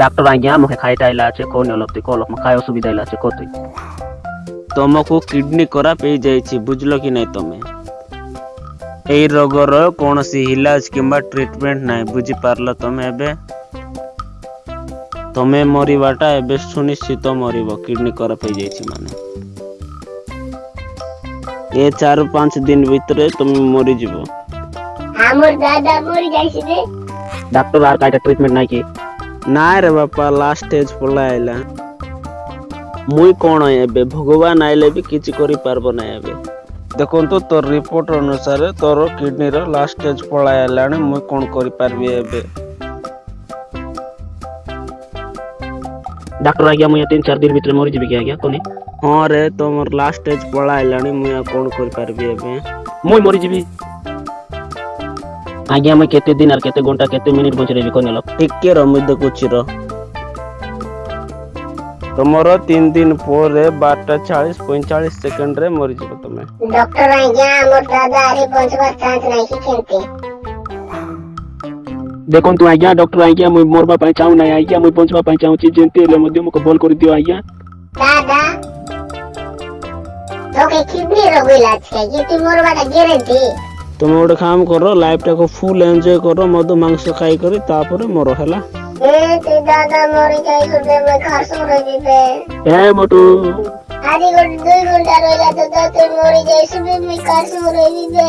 doctor અહીંયા મુખે ખાઈતા આયલા છે કોને ઓલપતી કોલ ખાય અસુવિધા આયલા છે કોતી ତମକୁ କିଡ଼ନୀ ଖରାପ ହେଇଯାଇଛି ବୁଝିଲ କି ନାହିଁ ତମେ ଏହି ରୋଗର କୌଣସି ଇଲାଜ କିମ୍ବା ଟ୍ରିଟମେଣ୍ଟ ନାହିଁ ବୁଝିପାରିଲ ତମେ ଏବେ ତମେ ମରିବାଟା ଏବେ ସୁନିଶ୍ଚିତ ମରିବ କିଡ଼ନୀ ଖରାପ ହେଇଯାଇଛି ମାନେ ଏ 4 5 ଦିନ ଭିତରେ তুমি মরি যাব আমার দাদা মরি যাইছে রে ডাক্তার আর কাইটা ট্রিটমেন্ট নাই কি না রে বাপা লাস্ট স্টেজ পলা আইলা মুই কোন এবে ভগবান আইলে বি কিছু করি পারবো না এবে ଦେଖନ୍ତୁ ତୋର ରିପୋର୍ଟ ଅନୁସାରେ ତୋର କିଡ଼ନୀର ଲାଷ୍ଟ ଷ୍ଟେଜ୍ ପଳାଇ ଆଇଲାଣି ମୁଁ କ'ଣ କରିପାରିବି ଏବେ ಡಾಕ್ಟರ್ ಆಗಿ ಮುಯತಿನ್ ಚಾರ್ ದಿನ ಬಿಟ್ರೆ ಮೋರಿ ಜೀವಿಗೆ ಆಗಿ ಕೊನೆ ହଁ ରେ ତମର ଲାଷ୍ଟ ଷ୍ଟେଜ୍ ପଳା ହେଲାଣି ମୁଁ ଆଉ କ'ଣ କରିପାରିବି ଏବେ ମୁଁ ମରିଯିବି ଆଜ୍ଞା ମୁଁ କେତେ ଦିନ ଆର୍ କେତେ ଘଣ୍ଟା କେତେ ମିନିଟ୍ ବଞ୍ଚିରେବି କହିନେଲ ଟିକେ ର ମୁଁ ଦେଖୁଛି ର ତମର ତିନି ଦିନ ପରେ ବାରଟା ଚାଳିଶ ପଇଁଚାଳିଶ ସେକେଣ୍ଡରେ ମରିଯିବ ତମେ ଡକ୍ଟର ଆଜ୍ଞା ଆମର ଦାଦା ଆରି ପହଞ୍ଚିବାର ଚାନ୍ସ ନାହିଁ କି କେମିତି ଦେଖନ୍ତୁ ଆଜ୍ଞା ଡକ୍ଟର ଆଜ୍ଞା ମୁଁ ମରବା ପାଇଁ ଚାହୁଁନାହିଁ ଆଜ୍ଞା ମୁଁ ବଞ୍ଚିବା ପାଇଁ ଚାହୁଁଛି ଯେମିତି ହେଲେ ମଧ୍ୟ ମୋତେ ଭଲ କରିଦିଅ ଆଜ୍ଞା তুমি গোটে কাম কর লাইফটাকে ফুল এনজয় করো মদ মাংস খাই করে তারপরে মর হেলা এ মোটু আজি গোটে দুই ঘন্টা রইলা তো তুই মরি যাইছু মুই কার সঙ্গে দিবে